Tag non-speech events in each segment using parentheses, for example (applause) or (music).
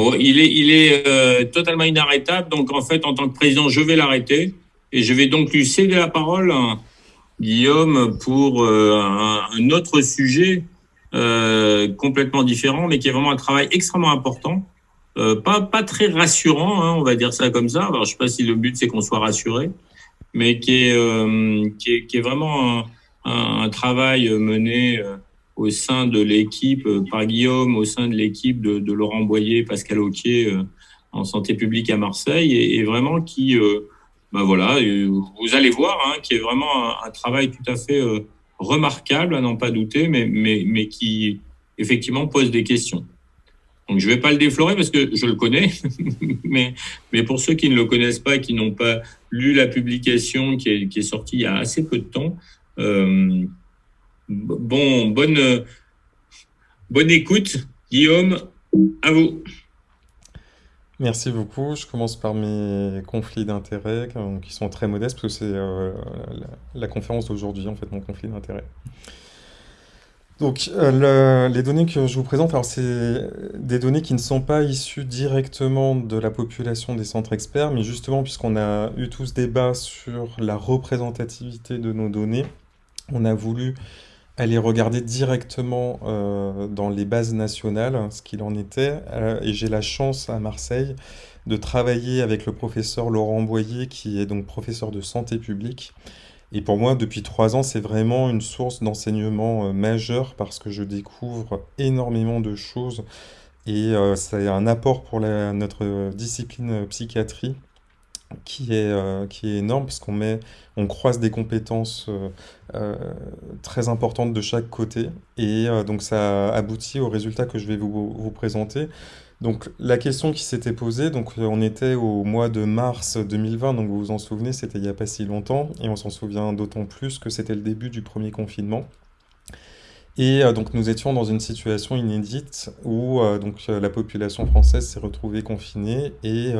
Oh, il est, il est euh, totalement inarrêtable. Donc, en fait, en tant que président, je vais l'arrêter. Et je vais donc lui céder la parole, hein, Guillaume, pour euh, un, autre sujet euh, complètement différent, mais qui est vraiment un travail extrêmement important. pas, pas très rassurant, hein, on va dire ça comme ça. Alors, je sais pas si le but, c'est qu'on soit rassuré, mais qui est, est, qui est vraiment un, un travail mené au sein de l'équipe euh, par Guillaume, au sein de l'équipe de, Laurent Boyer, Pascal Auquier euh, en santé publique à Marseille, et, vraiment qui, ben voilà, vous allez voir, hein, qui est vraiment un, travail tout à fait remarquable, à n'en pas douter, mais, mais, mais qui effectivement pose des questions. Donc je ne vais pas le déflorer parce que je le connais, (laughs) mais, mais pour ceux qui ne le connaissent pas, qui n'ont pas lu la publication qui est, qui est, sortie il y a assez peu de temps, Bon, bonne, bonne écoute. Guillaume, à vous. Merci beaucoup. Je commence par mes conflits d'intérêts qui sont très modestes parce que c'est euh, la, conférence d'aujourd'hui, en fait, mon conflit d'intérêts. Donc, euh, les données que je vous présente, alors c'est des données qui ne sont pas issues directement de la population des centres experts, mais justement, puisqu'on a eu tous débat sur la représentativité de nos données, on a voulu aller regarder directement euh, dans les bases nationales ce qu'il en était. Euh, et j'ai la chance à Marseille de travailler avec le professeur Laurent Boyer, qui est donc professeur de santé publique. Et pour moi, depuis trois ans, c'est vraiment une source d'enseignement euh, majeure parce que je découvre énormément de choses et c'est un apport pour notre discipline psychiatrie qui est, euh, qui est énorme parce qu'on met, on croise des compétences euh, euh, très importantes de chaque côté et donc ça aboutit au résultat que je vais vous, vous présenter. Donc la question qui s'était posée, donc on était au mois de mars 2020, donc vous vous en souvenez, c'était il n'y a pas si longtemps et on s'en souvient d'autant plus que c'était le début du premier confinement. Et donc nous étions dans une situation inédite où donc la population française s'est retrouvée confinée et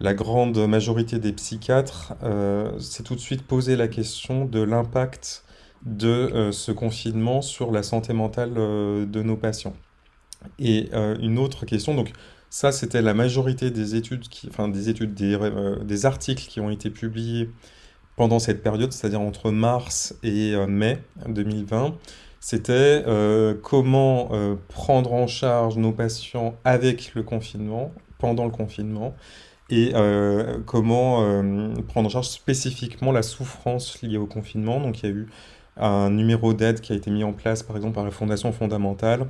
la grande majorité des psychiatres euh, s'est tout de suite posé la question de l'impact de euh, ce confinement sur la santé mentale euh, de nos patients. Et une autre question, donc ça c'était la majorité des études, enfin des études, des, des, articles qui ont été publiés pendant cette période, c'est-à-dire entre mars et mai 2020, c'était comment prendre en charge nos patients avec le confinement, pendant le confinement, et euh, comment euh, prendre en charge spécifiquement la souffrance liée au confinement. Donc il y a eu un numéro d'aide qui a été mis en place par exemple par la Fondation fondamentale,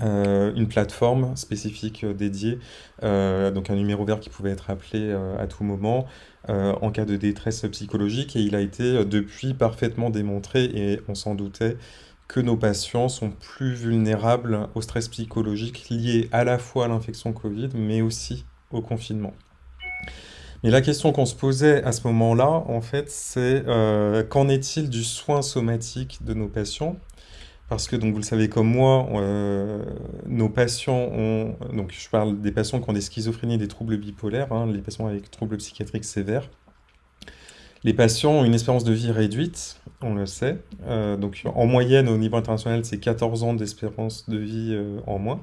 euh, une plateforme spécifique dédiée, donc un numéro vert qui pouvait être appelé à tout moment en cas de détresse psychologique et il a été depuis parfaitement démontré et on s'en doutait que nos patients sont plus vulnérables au stress psychologique lié à la fois à l'infection Covid mais aussi au confinement. Mais la question qu'on se posait à ce moment-là, en fait, c'est euh, qu'en est-il du soin somatique de nos patients? Parce que, donc, vous le savez comme moi, euh, nos patients ont... Donc, je parle des patients qui ont des schizophrénies et des troubles bipolaires, hein, les patients avec troubles psychiatriques sévères. Les patients ont une espérance de vie réduite, on le sait. Euh, donc, en moyenne, au niveau international, c'est 14 ans d'espérance de vie en moins.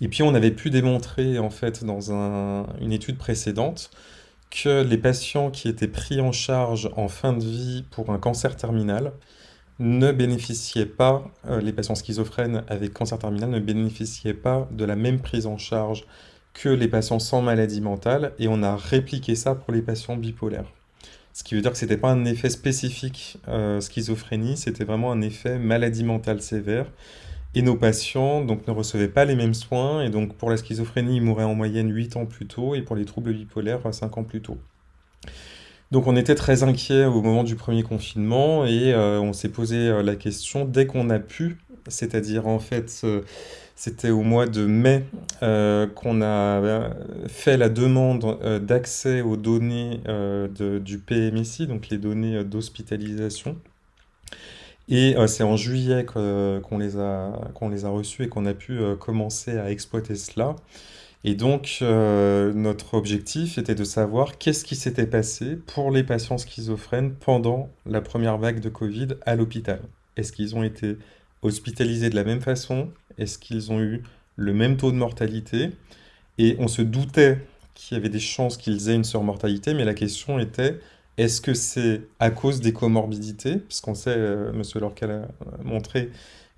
Et puis on avait pu démontrer en fait dans une étude précédente que les patients qui étaient pris en charge en fin de vie pour un cancer terminal ne bénéficiaient pas, euh, les patients schizophrènes avec cancer terminal ne bénéficiaient pas de la même prise en charge que les patients sans maladie mentale, et on a répliqué ça pour les patients bipolaires. Ce qui veut dire que ce n'était pas un effet spécifique euh, schizophrénie, c'était vraiment un effet maladie mentale sévère, et nos patients donc, ne recevaient pas les mêmes soins, et donc pour la schizophrénie, ils mouraient en moyenne 8 ans plus tôt, et pour les troubles bipolaires, 5 ans plus tôt. Donc on était très inquiets au moment du premier confinement, et euh, on s'est posé euh, la question dès qu'on a pu, c'est-à-dire en fait... Euh, c'était au mois de mai qu'on a fait la demande d'accès aux données du PMSI, donc les données d'hospitalisation. Et euh, c'est en juillet qu'on les a, qu'on les a reçus et qu'on a pu euh, commencer à exploiter cela. Et donc, euh, notre objectif était de savoir qu'est-ce qui s'était passé pour les patients schizophrènes pendant la première vague de Covid à l'hôpital. Est-ce qu'ils ont été hospitalisés de la même façon? Est-ce qu'ils ont eu le même taux de mortalité, et on se doutait qu'il y avait des chances qu'ils aient une surmortalité, mais la question était, est-ce que c'est à cause des comorbidités? Puisqu'on sait, euh, Monsieur Lorcal a montré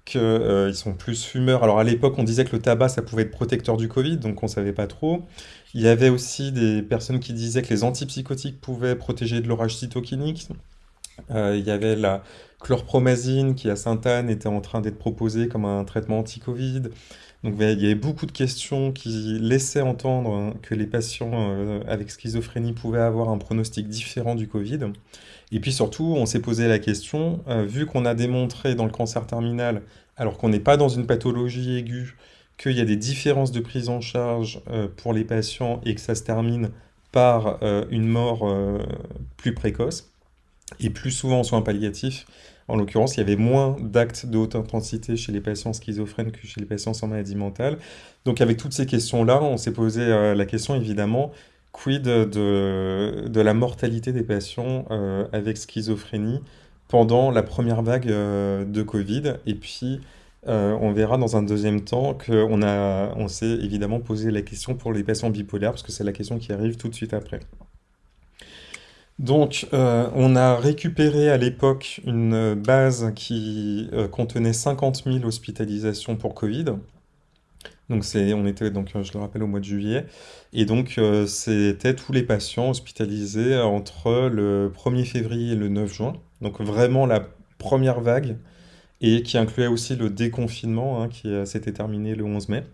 qu'ils euh, sont plus fumeurs. Alors à l'époque, on disait que le tabac, ça pouvait être protecteur du Covid, donc on ne savait pas trop. Il y avait aussi des personnes qui disaient que les antipsychotiques pouvaient protéger de l'orage cytokinique. Euh, il y avait la chlorpromazine qui à Sainte-Anne était en train d'être proposée comme un traitement anti-Covid. Donc il y avait beaucoup de questions qui laissaient entendre hein, que les patients euh, avec schizophrénie pouvaient avoir un pronostic différent du Covid. Et puis surtout, on s'est posé la question, euh, vu qu'on a démontré dans le cancer terminal, alors qu'on n'est pas dans une pathologie aiguë, qu'il y a des différences de prise en charge pour les patients et que ça se termine par une mort plus précoce et plus souvent en soins palliatifs. En l'occurrence, il y avait moins d'actes de haute intensité chez les patients schizophrènes que chez les patients sans maladie mentale. Donc avec toutes ces questions-là, on s'est posé euh, la question évidemment, quid de, de la mortalité des patients euh, avec schizophrénie pendant la première vague euh, de Covid Et puis, on verra dans un deuxième temps qu'on on s'est évidemment posé la question pour les patients bipolaires, parce que c'est la question qui arrive tout de suite après. Donc, euh, on a récupéré à l'époque une base qui euh, contenait 50 000 hospitalisations pour Covid. Donc, on était, donc, je le rappelle, au mois de juillet. Et donc, euh, c'était tous les patients hospitalisés entre le 1er février et le 9 juin. Donc, vraiment la première vague, et qui incluait aussi le déconfinement, hein, qui s'était terminé le 11 mai.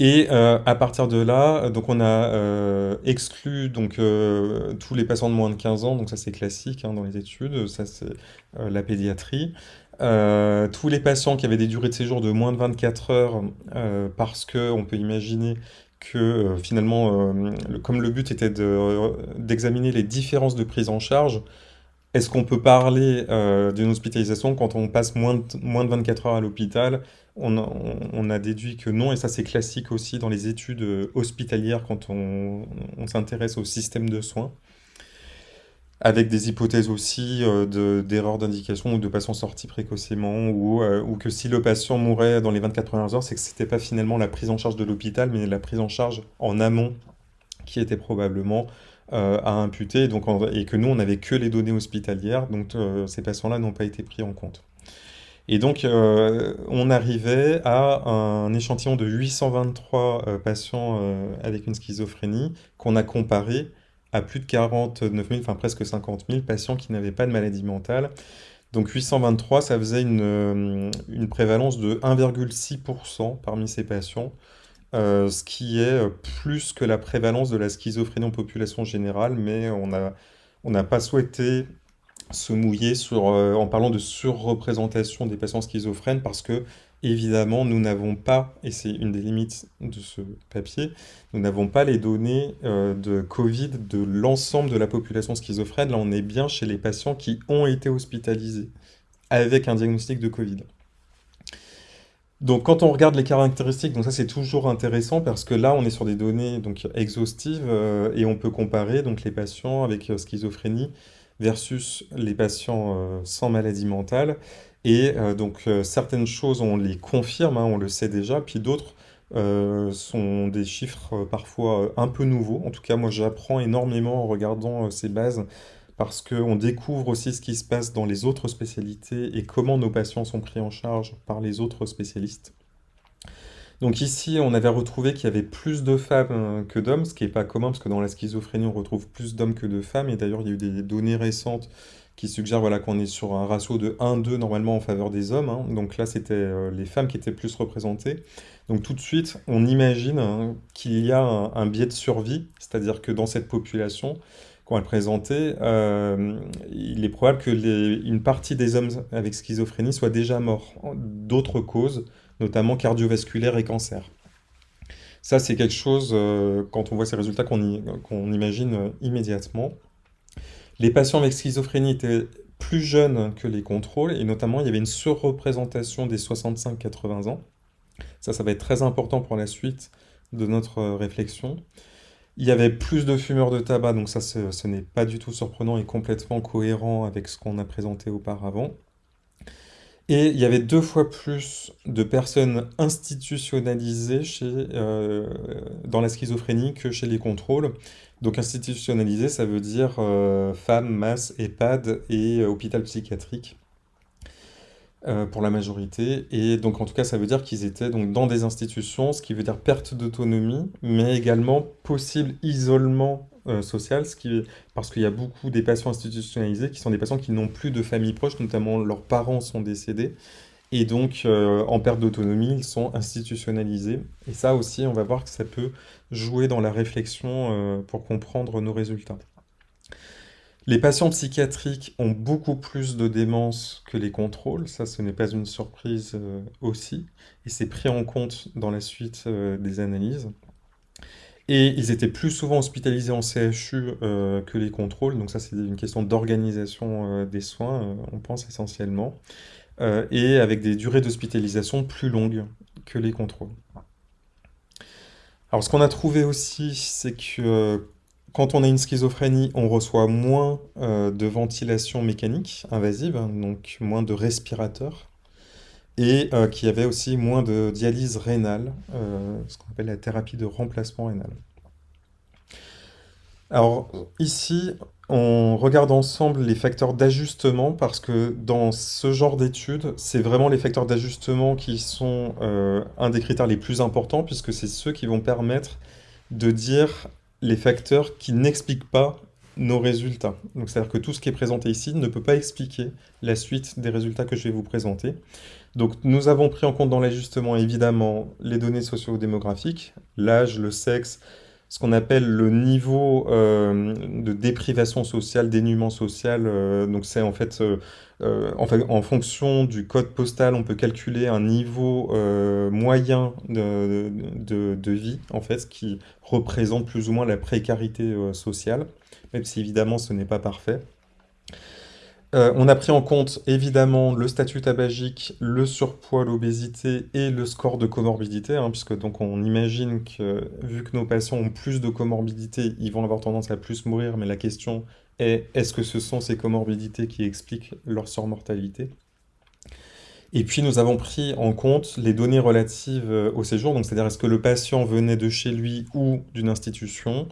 Et euh, à partir de là, donc on a euh, exclu donc euh, tous les patients de moins de 15 ans, donc ça c'est classique hein, dans les études, ça c'est la pédiatrie. tous les patients qui avaient des durées de séjour de moins de 24 heures, parce qu'on peut imaginer que finalement, comme le but était d'examiner les différences de prise en charge, est-ce qu'on peut parler d'une hospitalisation quand on passe moins de, moins de 24 heures à l'hôpital on a, déduit que non, et ça c'est classique aussi dans les études euh, hospitalières quand on, s'intéresse au système de soins, avec des hypothèses aussi euh, d'erreurs d'indication ou de patients sortis précocement, euh, ou, que si le patient mourait dans les 24 premières heures, c'est que ce n'était pas finalement la prise en charge de l'hôpital, mais la prise en charge en amont qui était probablement à imputer, donc et que nous on n'avait que les données hospitalières, donc ces patients-là n'ont pas été pris en compte. Et donc, euh, on arrivait à un échantillon de 823 euh, patients euh, avec une schizophrénie qu'on a comparé à plus de 49 000, enfin presque 50 000 patients qui n'avaient pas de maladie mentale. Donc 823, ça faisait une, prévalence de 1,6% parmi ces patients, ce qui est plus que la prévalence de la schizophrénie en population générale, mais on n'a pas souhaité se mouiller sur, euh, en parlant de surreprésentation des patients schizophrènes parce que, évidemment, nous n'avons pas, et c'est une des limites de ce papier, nous n'avons pas les données euh, de Covid de l'ensemble de la population schizophrène. Là, on est bien chez les patients qui ont été hospitalisés avec un diagnostic de Covid. Donc quand on regarde les caractéristiques, donc ça c'est toujours intéressant parce que là on est sur des données donc exhaustives euh, et on peut comparer donc les patients avec schizophrénie versus les patients euh, sans maladie mentale. Et euh, donc euh, certaines choses, on les confirme, hein, on le sait déjà, puis d'autres sont des chiffres parfois un peu nouveaux. En tout cas, moi j'apprends énormément en regardant ces bases parce qu'on découvre aussi ce qui se passe dans les autres spécialités et comment nos patients sont pris en charge par les autres spécialistes. Donc ici, on avait retrouvé qu'il y avait plus de femmes euh, que d'hommes, ce qui n'est pas commun, parce que dans la schizophrénie, on retrouve plus d'hommes que de femmes. Et d'ailleurs, il y a eu des données récentes qui suggèrent voilà, qu'on est sur un ratio de 1-2 normalement en faveur des hommes. Hein. Donc là, c'était euh, les femmes qui étaient plus représentées. Donc tout de suite, on imagine hein, qu'il y a un, biais de survie, c'est-à-dire que dans cette population, quand elle présentait, euh, il est probable que une partie des hommes avec schizophrénie soient déjà morts d'autres causes, notamment cardiovasculaire et cancer. Ça, c'est quelque chose, euh, quand on voit ces résultats, qu'on imagine euh, immédiatement. Les patients avec schizophrénie étaient plus jeunes que les contrôles, et notamment, il y avait une surreprésentation des 65-80 ans. Ça, ça va être très important pour la suite de notre euh, réflexion. Il y avait plus de fumeurs de tabac, donc ça, ce n'est pas du tout surprenant et complètement cohérent avec ce qu'on a présenté auparavant. Et il y avait deux fois plus de personnes institutionnalisées chez, euh, dans la schizophrénie que chez les contrôles. Donc institutionnalisé, ça veut dire euh, femmes, masse, EHPAD et euh, hôpital psychiatrique pour la majorité. Et donc en tout cas, ça veut dire qu'ils étaient donc dans des institutions, ce qui veut dire perte d'autonomie, mais également possible isolement qui, parce qu'il y a beaucoup des patients institutionnalisés qui sont des patients qui n'ont plus de famille proche, notamment leurs parents sont décédés. Et donc, euh, en perte d'autonomie, ils sont institutionnalisés. Et ça aussi, on va voir que ça peut jouer dans la réflexion euh, pour comprendre nos résultats. Les patients psychiatriques ont beaucoup plus de démence que les contrôles, ça ce n'est pas une surprise euh, aussi, et c'est pris en compte dans la suite des analyses. Et ils étaient plus souvent hospitalisés en CHU que les contrôles, donc ça c'est une question d'organisation des soins, on pense essentiellement. Euh, et avec des durées d'hospitalisation plus longues que les contrôles. Alors ce qu'on a trouvé aussi, c'est que euh, quand on a une schizophrénie, on reçoit moins euh, de ventilation mécanique invasive, hein, donc moins de respirateurs, et qu'il y avait aussi moins de dialyse rénale, ce qu'on appelle la thérapie de remplacement rénal. Alors ici, on regarde ensemble les facteurs d'ajustement parce que dans ce genre d'études, c'est vraiment les facteurs d'ajustement qui sont euh, un des critères les plus importants puisque c'est ceux qui vont permettre de dire les facteurs qui n'expliquent pas nos résultats. C'est-à-dire que tout ce qui est présenté ici ne peut pas expliquer la suite des résultats que je vais vous présenter. Donc nous avons pris en compte dans l'ajustement évidemment les données socio-démographiques, l'âge, le sexe, ce qu'on appelle le niveau euh, de déprivation sociale, dénuement social. Euh, donc c'est en fait, euh, en fait, en fonction du code postal, on peut calculer un niveau moyen de, de, de, vie, en fait, qui représente plus ou moins la précarité sociale, même si évidemment ce n'est pas parfait. Euh, on a pris en compte évidemment le statut tabagique, le surpoids, l'obésité et le score de comorbidité, hein, puisque donc on imagine que vu que nos patients ont plus de comorbidité, ils vont avoir tendance à plus mourir, mais la question est est-ce que ce sont ces comorbidités qui expliquent leur surmortalité? Et puis nous avons pris en compte les données relatives euh, au séjour, donc c'est-à-dire est-ce que le patient venait de chez lui ou d'une institution,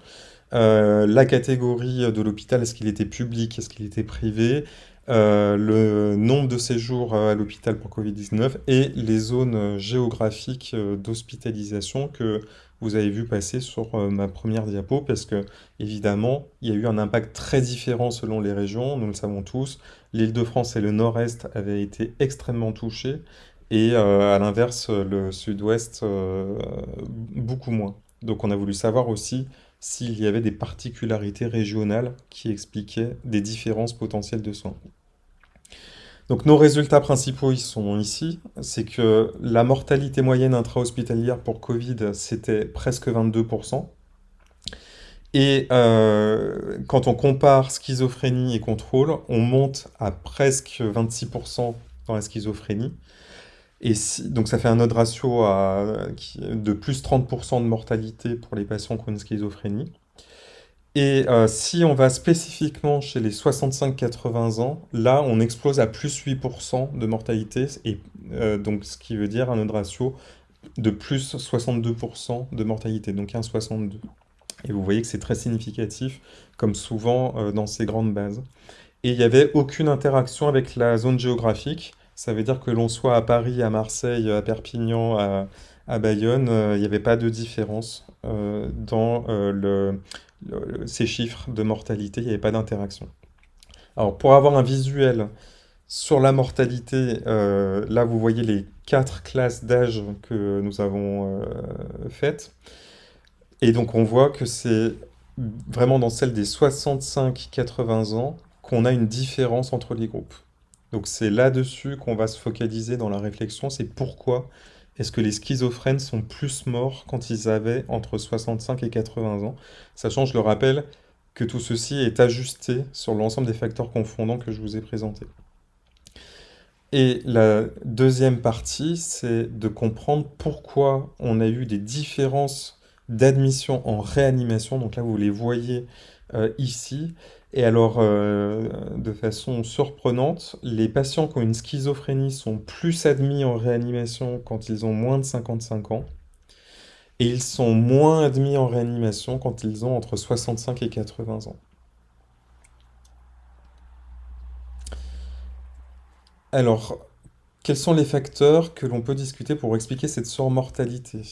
euh, la catégorie de l'hôpital, est-ce qu'il était public, est-ce qu'il était privé, euh, le nombre de séjours à l'hôpital pour Covid-19 et les zones géographiques d'hospitalisation que vous avez vu passer sur ma première diapo, parce que évidemment, il y a eu un impact très différent selon les régions, nous le savons tous. L'Île-de-France et le Nord-Est avaient été extrêmement touchés, et à l'inverse, le Sud-Ouest, beaucoup moins. Donc on a voulu savoir aussi s'il y avait des particularités régionales qui expliquaient des différences potentielles de soins. Donc nos résultats principaux ils sont ici, c'est que la mortalité moyenne intra-hospitalière pour Covid, c'était presque 22%. Et euh, quand on compare schizophrénie et contrôle, on monte à presque 26% dans la schizophrénie. Et donc ça fait un autre ratio de plus 30% de mortalité pour les patients qui ont une schizophrénie. Et euh, si on va spécifiquement chez les 65-80 ans, là on explose à plus 8% de mortalité, et euh, donc ce qui veut dire un autre ratio de plus 62% de mortalité, donc 1,62. Et vous voyez que c'est très significatif, comme souvent euh, dans ces grandes bases. Et il n'y avait aucune interaction avec la zone géographique, ça veut dire que l'on soit à Paris, à Marseille, à Perpignan, à, Bayonne, euh, il n'y avait pas de différence euh, dans euh, ces chiffres de mortalité, il n'y avait pas d'interaction. Alors pour avoir un visuel sur la mortalité, là vous voyez les quatre classes d'âge que nous avons faites. Et donc on voit que c'est vraiment dans celle des 65-80 ans qu'on a une différence entre les groupes. Donc c'est là-dessus qu'on va se focaliser dans la réflexion, c'est pourquoi est-ce que les schizophrènes sont plus morts quand ils avaient entre 65 et 80 ans? Sachant, je le rappelle, que tout ceci est ajusté sur l'ensemble des facteurs confondants que je vous ai présentés. Et la deuxième partie, c'est de comprendre pourquoi on a eu des différences d'admission en réanimation. Donc là, vous les voyez euh, ici. Et alors, euh, de façon surprenante, les patients qui ont une schizophrénie sont plus admis en réanimation quand ils ont moins de 55 ans, et ils sont moins admis en réanimation quand ils ont entre 65 et 80 ans. Alors, quels sont les facteurs que l'on peut discuter pour expliquer cette surmortalité?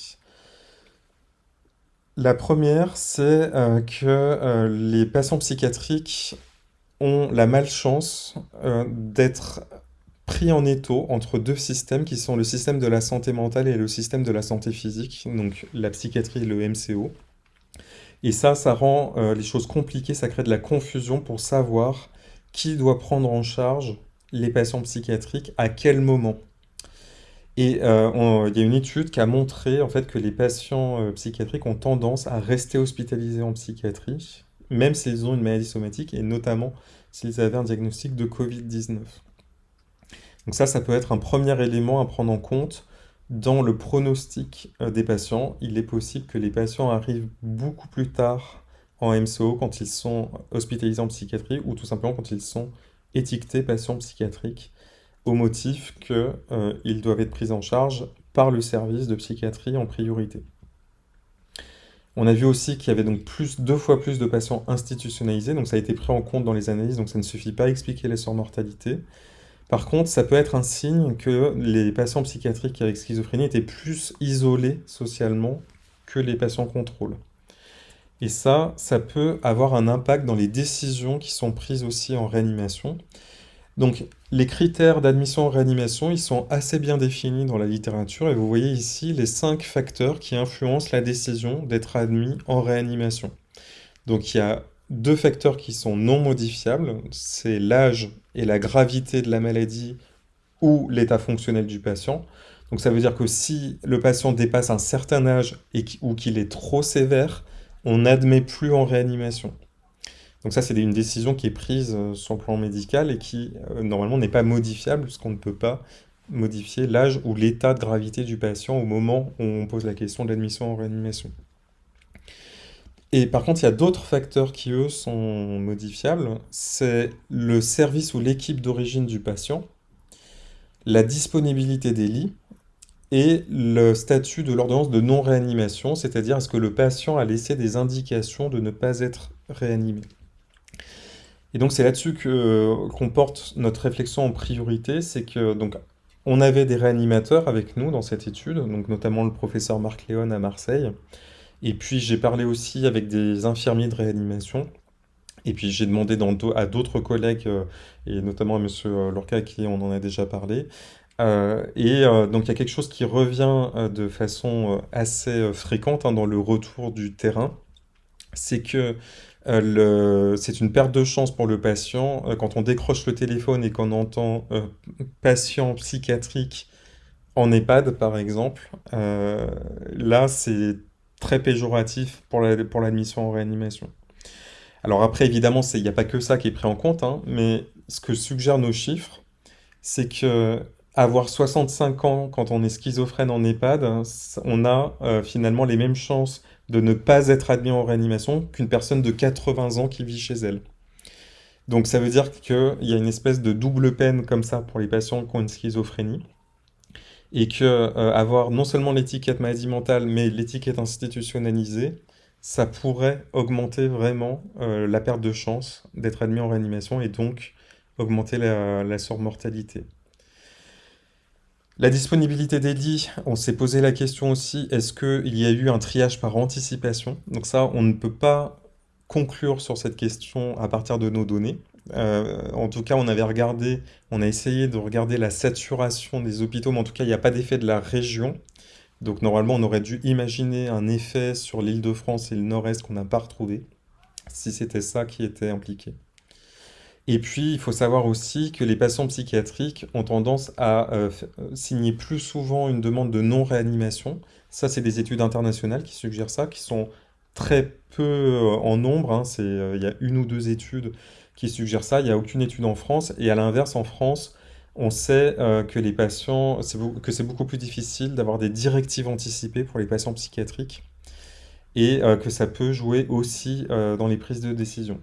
La première, c'est euh, que euh, les patients psychiatriques ont la malchance euh, d'être pris en étau entre deux systèmes qui sont le système de la santé mentale et le système de la santé physique, donc la psychiatrie et le MCO. Et ça, ça rend les choses compliquées, ça crée de la confusion pour savoir qui doit prendre en charge les patients psychiatriques à quel moment. Et euh, il y a une étude qui a montré en fait que les patients euh, psychiatriques ont tendance à rester hospitalisés en psychiatrie, même s'ils ont une maladie somatique, et notamment s'ils avaient un diagnostic de Covid-19. Donc ça, ça peut être un premier élément à prendre en compte dans le pronostic euh, des patients. Il est possible que les patients arrivent beaucoup plus tard en MCO quand ils sont hospitalisés en psychiatrie ou tout simplement quand ils sont étiquetés patients psychiatriques au motif qu'ils euh, doivent être pris en charge par le service de psychiatrie en priorité. On a vu aussi qu'il y avait donc plus, deux fois plus de patients institutionnalisés, donc ça a été pris en compte dans les analyses, donc ça ne suffit pas à expliquer les surmortalité. Par contre, ça peut être un signe que les patients psychiatriques avec schizophrénie étaient plus isolés socialement que les patients contrôle. Et ça, ça peut avoir un impact dans les décisions qui sont prises aussi en réanimation. Donc, les critères d'admission en réanimation, ils sont assez bien définis dans la littérature et vous voyez ici les cinq facteurs qui influencent la décision d'être admis en réanimation. Donc, il y a deux facteurs qui sont non modifiables, c'est l'âge et la gravité de la maladie ou l'état fonctionnel du patient. Donc, ça veut dire que si le patient dépasse un certain âge ou qu'il est trop sévère, on n'admet plus en réanimation. Donc ça, c'est une décision qui est prise euh, sur le plan médical et qui, euh, normalement, n'est pas modifiable, puisqu'on ne peut pas modifier l'âge ou l'état de gravité du patient au moment où on pose la question de l'admission en réanimation. Et par contre, il y a d'autres facteurs qui, eux, sont modifiables. C'est le service ou l'équipe d'origine du patient, la disponibilité des lits et le statut de l'ordonnance de non-réanimation, c'est-à-dire est-ce que le patient a laissé des indications de ne pas être réanimé. Et donc c'est là-dessus qu'on porte notre réflexion en priorité, c'est que donc on avait des réanimateurs avec nous dans cette étude, donc notamment le professeur Marc Léon à Marseille, et puis j'ai parlé aussi avec des infirmiers de réanimation, et puis j'ai demandé à d'autres collègues, euh, et notamment à M. Lorca qui on en a déjà parlé, euh, et euh, donc il y a quelque chose qui revient de façon assez fréquente hein, dans le retour du terrain, c'est que euh, c'est une perte de chance pour le patient. Euh, quand on décroche le téléphone et qu'on entend euh, patient psychiatrique en EHPAD, par exemple, là, c'est très péjoratif pour l'admission en réanimation. Alors après, évidemment, il n'y a pas que ça qui est pris en compte, hein, mais ce que suggèrent nos chiffres, c'est que avoir 65 ans quand on est schizophrène en EHPAD, on a finalement les mêmes chances de ne pas être admis en réanimation qu'une personne de 80 ans qui vit chez elle. Donc ça veut dire qu'il y a une espèce de double peine comme ça pour les patients qui ont une schizophrénie et que euh, avoir non seulement l'étiquette maladie mentale mais l'étiquette institutionnalisée, ça pourrait augmenter vraiment euh, la perte de chance d'être admis en réanimation et donc augmenter la, la surmortalité. La disponibilité des lits, on s'est posé la question aussi, est-ce qu'il y a eu un triage par anticipation? Donc ça, on ne peut pas conclure sur cette question à partir de nos données. Euh, en tout cas, on avait regardé, on a essayé de regarder la saturation des hôpitaux, mais en tout cas, il n'y a pas d'effet de la région. Donc normalement, on aurait dû imaginer un effet sur l'île de France et le nord-est qu'on n'a pas retrouvé, si c'était ça qui était impliqué. Et puis, il faut savoir aussi que les patients psychiatriques ont tendance à euh, euh, signer plus souvent une demande de non-réanimation. Ça, c'est des études internationales qui suggèrent ça, qui sont très peu euh, en nombre. Hein. il y a une ou deux études qui suggèrent ça. Il n'y a aucune étude en France. Et à l'inverse, en France, on sait que les patients, que c'est beaucoup plus difficile d'avoir des directives anticipées pour les patients psychiatriques et que ça peut jouer aussi dans les prises de décision.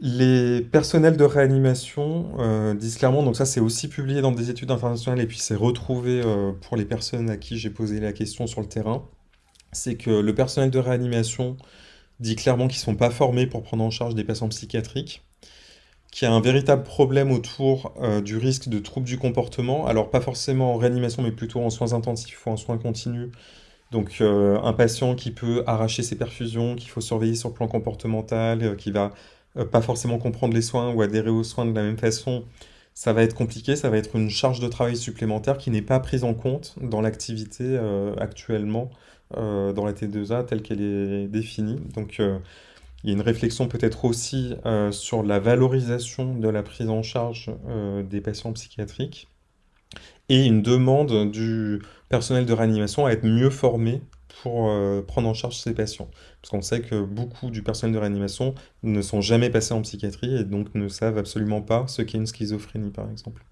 Les personnels de réanimation euh, disent clairement, donc ça c'est aussi publié dans des études internationales et puis c'est retrouvé euh, pour les personnes à qui j'ai posé la question sur le terrain, c'est que le personnel de réanimation dit clairement qu'ils ne sont pas formés pour prendre en charge des patients psychiatriques, qu'il y a un véritable problème autour euh, du risque de troubles du comportement, alors pas forcément en réanimation mais plutôt en soins intensifs ou en soins continus, donc un patient qui peut arracher ses perfusions, qu'il faut surveiller sur le plan comportemental, qui va pas forcément comprendre les soins ou adhérer aux soins de la même façon, ça va être compliqué, ça va être une charge de travail supplémentaire qui n'est pas prise en compte dans l'activité euh, actuellement euh, dans la T2A telle qu'elle est définie. Donc il y a une réflexion peut-être aussi sur la valorisation de la prise en charge des patients psychiatriques et une demande du personnel de réanimation à être mieux formé pour euh, prendre en charge ces patients. Parce qu'on sait que beaucoup du personnel de réanimation ne sont jamais passés en psychiatrie et donc ne savent absolument pas ce qu'est une schizophrénie, par exemple.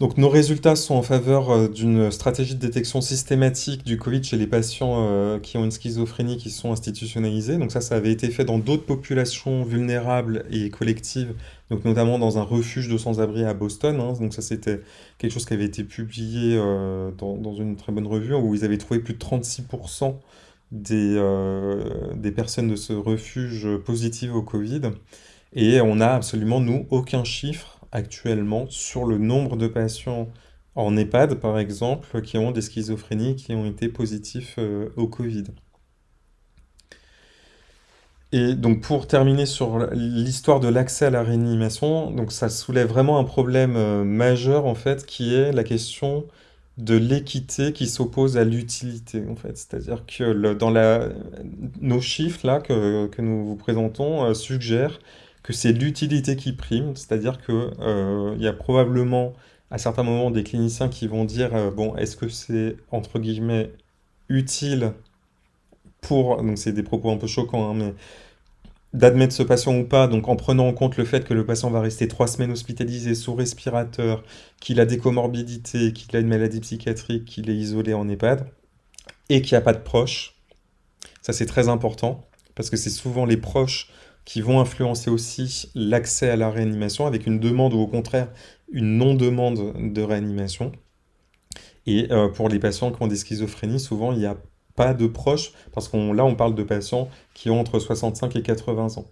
Donc nos résultats sont en faveur euh, d'une stratégie de détection systématique du Covid chez les patients euh, qui ont une schizophrénie qui sont institutionnalisés. Donc ça, ça avait été fait dans d'autres populations vulnérables et collectives, donc notamment dans un refuge de sans-abri à Boston. Hein. Donc ça, c'était quelque chose qui avait été publié euh, dans, une très bonne revue où ils avaient trouvé plus de 36% des, des personnes de ce refuge positives au Covid. Et on n'a absolument, nous, aucun chiffre actuellement sur le nombre de patients en EHPAD, par exemple, qui ont des schizophrénies qui ont été positifs euh, au Covid. Et donc pour terminer sur l'histoire de l'accès à la réanimation, donc ça soulève vraiment un problème euh, majeur en fait, qui est la question de l'équité qui s'oppose à l'utilité en fait. C'est-à-dire que dans nos chiffres là que, nous vous présentons euh, suggèrent que c'est l'utilité qui prime, c'est-à-dire qu'il euh, y a probablement à certains moments des cliniciens qui vont dire euh, bon, est-ce que c'est entre guillemets utile pour, donc c'est des propos un peu choquants, hein, mais d'admettre ce patient ou pas, donc en prenant en compte le fait que le patient va rester trois semaines hospitalisé sous respirateur, qu'il a des comorbidités, qu'il a une maladie psychiatrique, qu'il est isolé en EHPAD, et qu'il n'y a pas de proches. Ça c'est très important, parce que c'est souvent les proches qui vont influencer aussi l'accès à la réanimation avec une demande ou au contraire une non-demande de réanimation. Et euh, pour les patients qui ont des schizophrénies, souvent il n'y a pas de proches, parce qu'on là on parle de patients qui ont entre 65 et 80 ans.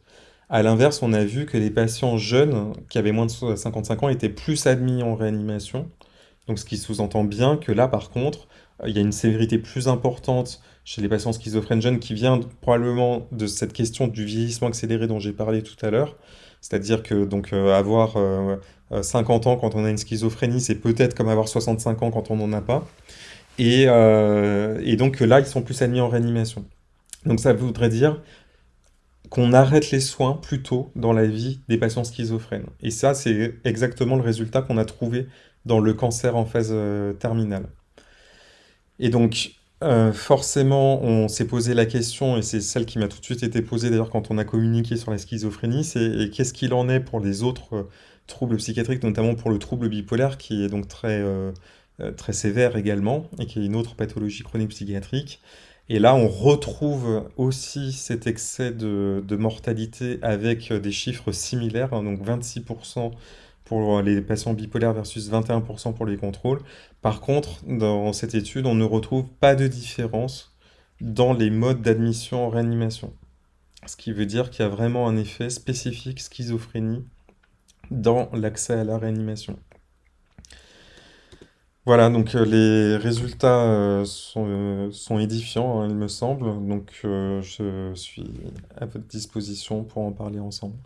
A l'inverse, on a vu que les patients jeunes, qui avaient moins de 55 ans, étaient plus admis en réanimation. Donc ce qui sous-entend bien que là, par contre, il y a une sévérité plus importante chez les patients schizophrènes jeunes qui vient probablement de cette question du vieillissement accéléré dont j'ai parlé tout à l'heure. C'est-à-dire que donc euh, avoir 50 euh, ans quand on a une schizophrénie, c'est peut-être comme avoir 65 ans quand on n'en a pas. Et, euh, et, donc là, ils sont plus admis en réanimation. Donc ça voudrait dire qu'on arrête les soins plus tôt dans la vie des patients schizophrènes. Et ça, c'est exactement le résultat qu'on a trouvé dans le cancer en phase terminale. Et donc, euh, forcément, on s'est posé la question, et c'est celle qui m'a tout de suite été posée d'ailleurs quand on a communiqué sur la schizophrénie, c'est qu'est-ce qu'il en est pour les autres euh, troubles psychiatriques, notamment pour le trouble bipolaire, qui est donc très, euh, très sévère également, et qui est une autre pathologie chronique psychiatrique. Et là, on retrouve aussi cet excès de, mortalité avec des chiffres similaires, hein, donc 26% pour les patients bipolaires versus 21% pour les contrôles. Par contre, dans cette étude, on ne retrouve pas de différence dans les modes d'admission en réanimation. Ce qui veut dire qu'il y a vraiment un effet spécifique schizophrénie dans l'accès à la réanimation. Voilà, donc euh, les résultats euh, euh, sont, édifiants, hein, il me semble. Donc je suis à votre disposition pour en parler ensemble.